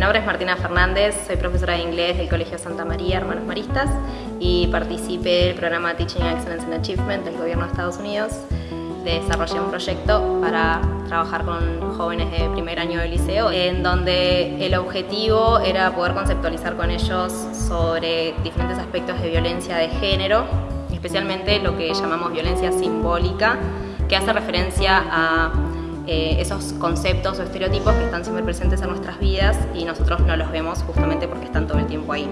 Mi nombre es Martina Fernández, soy profesora de inglés del Colegio Santa María, Hermanos Maristas, y participé del programa Teaching Excellence and Achievement del Gobierno de Estados Unidos. Desarrollé un proyecto para trabajar con jóvenes de primer año de liceo, en donde el objetivo era poder conceptualizar con ellos sobre diferentes aspectos de violencia de género, especialmente lo que llamamos violencia simbólica, que hace referencia a eh, esos conceptos o estereotipos que están siempre presentes en nuestras vidas y nosotros no los vemos justamente porque están todo el tiempo ahí.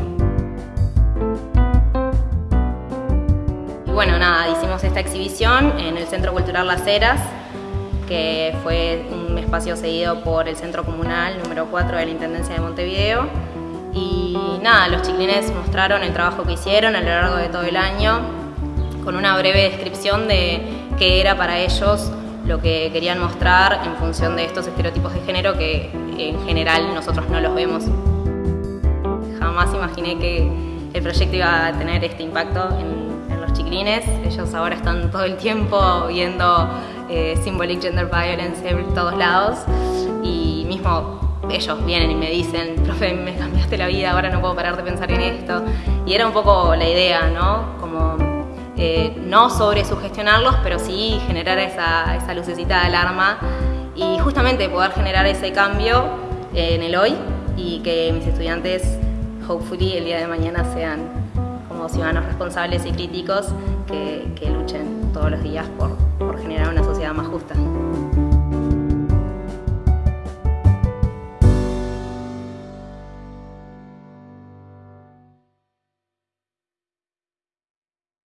Y bueno, nada, hicimos esta exhibición en el Centro Cultural Las Heras, que fue un espacio seguido por el Centro Comunal número 4 de la Intendencia de Montevideo. Y nada, los chiquilines mostraron el trabajo que hicieron a lo largo de todo el año, con una breve descripción de qué era para ellos lo que querían mostrar en función de estos estereotipos de género que en general nosotros no los vemos. Jamás imaginé que el proyecto iba a tener este impacto en, los chiquilines. Ellos ahora están todo el tiempo viendo eh, Symbolic Gender Violence en todos lados y mismo ellos vienen y me dicen, profe, me cambiaste la vida, ahora no puedo parar de pensar en esto. Y era un poco la idea, ¿no? Como eh, no sobre sugestionarlos, pero sí generar esa, esa, lucecita de alarma y justamente poder generar ese cambio en el hoy y que mis estudiantes, hopefully, el día de mañana sean como ciudadanos responsables y críticos que, que luchen todos los días por, por generar una sociedad más justa.